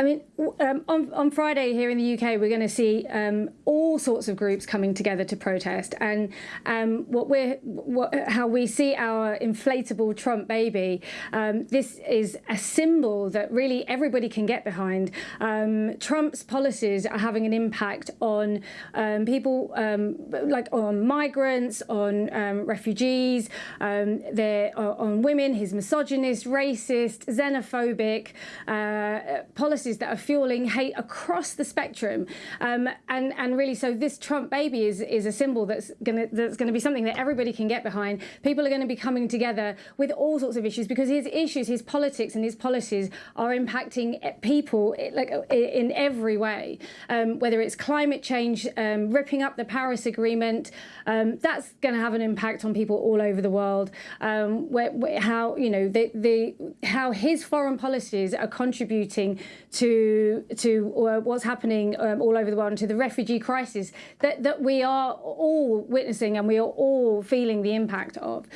I mean, um, on, on Friday here in the UK, we're going to see um, all sorts of groups coming together to protest, and um, what we're, what, how we see our inflatable Trump baby. Um, this is a symbol that really everybody can get behind. Um, Trump's policies are having an impact on um, people, like on migrants, on refugees, they're uh, on women. He's misogynist, racist, xenophobic uh, policies policies that are fueling hate across the spectrum. Um, and, and really, so this Trump baby is, is a symbol that's going that's gonna be something that everybody can get behind. People are going to be coming together with all sorts of issues because his issues, his politics and his policies are impacting people like in every way, um, whether it's climate change, um, ripping up the Paris Agreement, um, that's going to have an impact on people all over the world. Um, where, where, how, you know, the, the, how his foreign policies are contributing to to uh, what's happening um, all over the world and to the refugee crisis that, that we are all witnessing and we are all feeling the impact of.